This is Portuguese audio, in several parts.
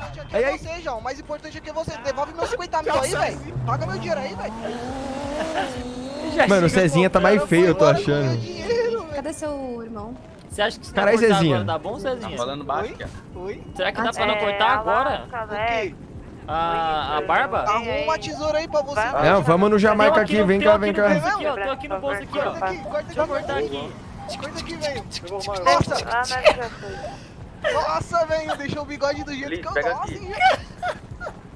importante Aí, é aí. você, João. O mais importante é que você. Devolve meus 50 mil aí, velho. Paga meu dinheiro aí, velho. Mano, o Cezinha tá mais feio, eu tô achando. dinheiro. Cadê seu irmão? Você acha que se Caralho, não cortar Zezinha. agora dá bom, Cezinha? Falando baixo, Oi? Oi? Será que dá Ah, pra não É, cortar agora? A, a barba? Arruma uma tesoura aí pra você. Não, vamos no Jamaica aqui, no- vem cá, aqui vem cá. aqui, ó, Tô aqui no bolso aqui, ó. Corta aqui, corta Deixa eu aqui. cortar aqui. Corta aqui, velho. Ah, Nossa, mas já foi. Nossa, velho. Deixou o bigode do jeito que eu pega gosto, hein,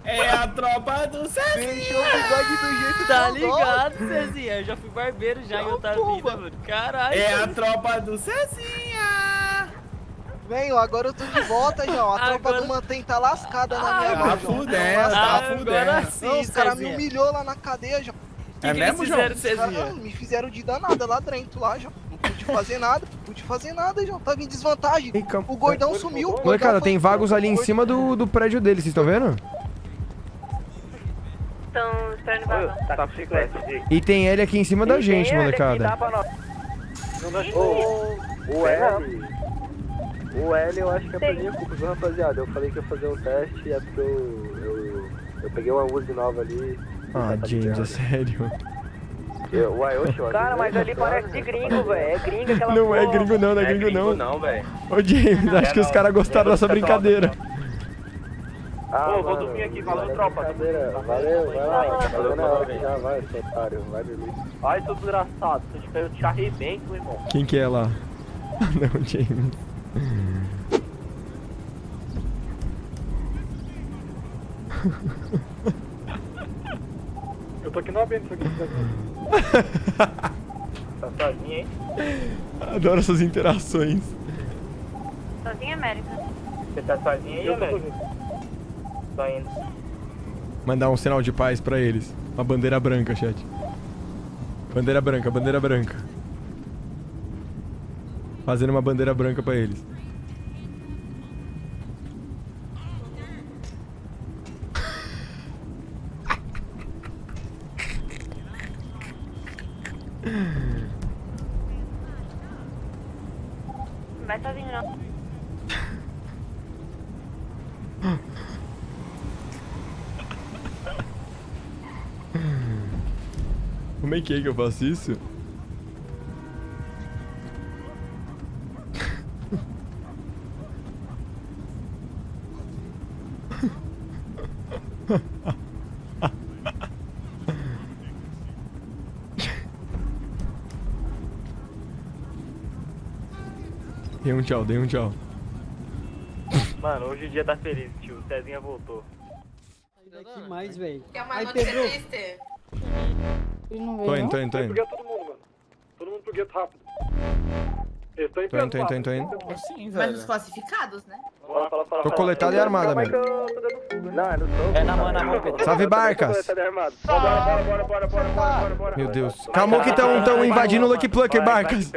É a tropa do Cezinha. Deixou o bigode do jeito Tá que eu gosto. ligado, Cezinha? Eu já fui barbeiro já em outra vida, mano. Caralho. É a tropa do Cezinha. Venho, agora eu tô de volta, João. A tropa Agora- do Mantém tá lascada na minha Tá mão, João. fudendo, Tá tá fudendo. sim, Não, os caras me humilhou lá na cadeia, João. que É que mesmo, eles João? não, me fizeram de danada lá dentro, lá, João. Não pude fazer nada, pude fazer nada, João. Tava em desvantagem. Ei, O gordão sumiu. o gordão Molecada, foi- tem vagos ali em cima do, do prédio dele, vocês estão vendo? Estão esperando embaixo. Tá com chiclete. E tem ele aqui em cima da gente, molecada. O L. O L eu acho que é por minha culpa, viu, rapaziada? Eu falei que ia fazer um teste e é porque eu. Eu, eu peguei uma Uzi nova ali. Ah, Tá James, é ligado? sério. Eu, uai, oxe, eu Cara, mas ali parece de gringo, velho. É gringo aquela Não é porra. gringo não, não é Não é gringo não. não, velho. Ô James, acho que os caras gostaram da sua brincadeira. Ah, Ô, vou dormir aqui, valeu, é tropa. Valeu, vai lá. Valeu, valeu, velho. já, vai, seu otário. Vai dormir. Ai, seu desgraçado. Eu te arrebento, irmão. Quem que é lá? Não, James. Eu tô aqui no abrindo isso aqui. Tá sozinho, hein? Adoro essas interações. Sozinha, América. Você tá sozinho aí, velho? Tô indo. Mandar um sinal de paz pra eles. Uma bandeira branca, chat. Bandeira branca, bandeira branca. Fazendo uma bandeira branca pra eles. Vai sozinho, não. Como é que é que eu faço isso? Dei um tchau, dei um tchau. Mano, hoje o dia tá feliz, tio. O Cezinha voltou. Que mais, velho? Quer uma Aí, notícia Pedro. triste? Ele não Tô indo, tô indo, tô indo. todo mundo, mano. Todo mundo pro gueto rápido. Eles estão Tô indo, tô indo, tô indo, tô indo. Sim, Mas velho. os classificados, né? Fala, fala, fala. Tô coletado e armada, meu. Não, é no topo. É na mão, é na mão, Pedro. Salve, Barcas. Armado. Bora, bora, bora, bora, bora, bora, bora, bora. Meu Deus. Calma que tão, tão invadindo o Lucky Plucker, Barcas.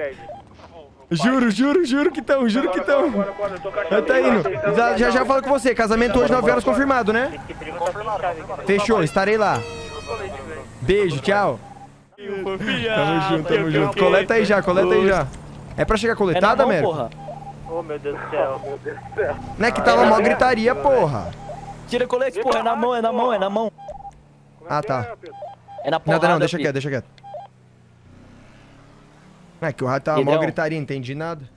Juro, juro, juro que tão, juro que tão. Bora, bora, eu tá indo. Já, já já falo com você. Casamento hoje, 9 horas confirmado, né? Fechou, estarei lá. Beijo, tchau. Tamo junto, tamo junto. Coleta aí já, coleta aí já. É pra chegar É coletada, mão, Américo? porra. Oh, meu Deus do céu. Não é que tava mó gritaria, porra. Tira colete, porra. É na mão, é na mão, é na mão. Ah, tá. É na porrada, Nada não, deixa quieto, deixa quieto. É que o rato tava mó gritaria, entendi nada.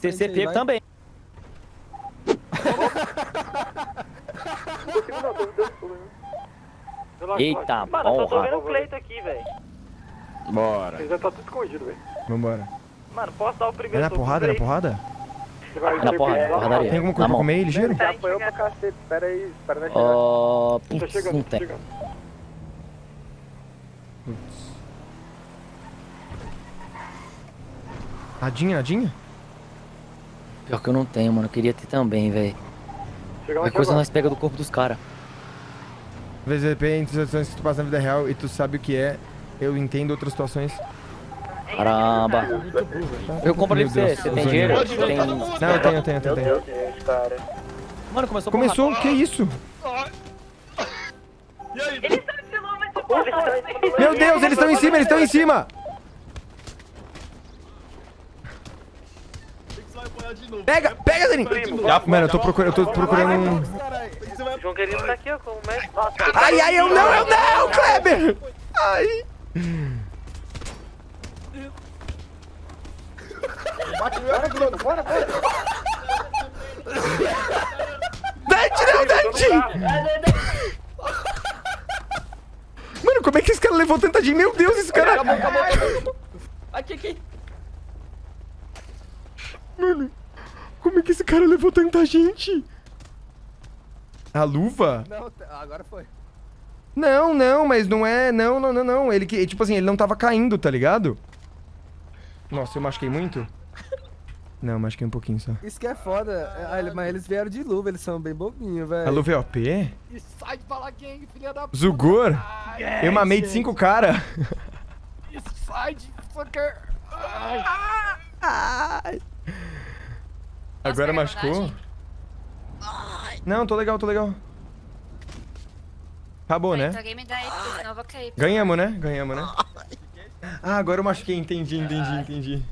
Pego também. Eita, Mano, eu só tô porra. vendo o Cleito aqui, velho. Bora. Já tá tudo escondido, velho. Vambora. Mano, posso dar o É primeiro na soco pro porrada, é na porrada? É na porrada, porradaria. Tem alguma Na coisa pra comer aí, ligeiro? Já apanhou pra cacete. Espera aí, espera nós chegar. Ó, Tá putz, chegando, não tá tem. chegando. Nadinha, nadinha? Pior que eu não tenho, mano. Eu queria ter também, velho. Qualquer aqui coisa agora. nós pega do corpo dos caras. Às vezes, de repente, situações que tu passa na vida real e tu sabe o que é. Eu entendo outras situações. Caramba. Eu compro ali pra você. Você tem dinheiro? Tem... Não, eu tenho, eu tenho, eu tenho. Mano, começou a Começou, o que é isso? Meu Deus, eles estão em cima, eles estão em cima! Pega, pega, Zanin! Mano, eu tô procurando, eu tô procurando um... João Querido tá aqui, ó, como mestre. Ai, ai, eu não, eu não, Kleber! Ai. Dante, não, Dante! Mano, como é que esse cara levou tanta gente? Meu Deus, esse cara... Acabou, acabou, acabou. Aqui, aqui. Mano, como é que esse cara levou tanta gente? A luva? Não, agora foi. Não, não, mas não é... Não, não, não, não. Ele que... Tipo assim, ele não tava caindo, tá ligado? Nossa, eu machuquei muito? Não, machuquei um pouquinho só. Isso que é foda. Ah, ele- mas eles vieram de luva, eles são bem bobinhos, velho. A luva é OP? E sai de falar gang, filha da puta. Zugor? Ai, Eu mamei de cinco cara. Sai de fucker. Ai. Ai. Agora machucou? Não, tô legal, tô legal. Acabou, né? Alguém me dá aí, porque senão eu vou cair. Ganhamos, né? Ganhamos, né? Ah, agora eu machuquei. Entendi, entendi, entendi.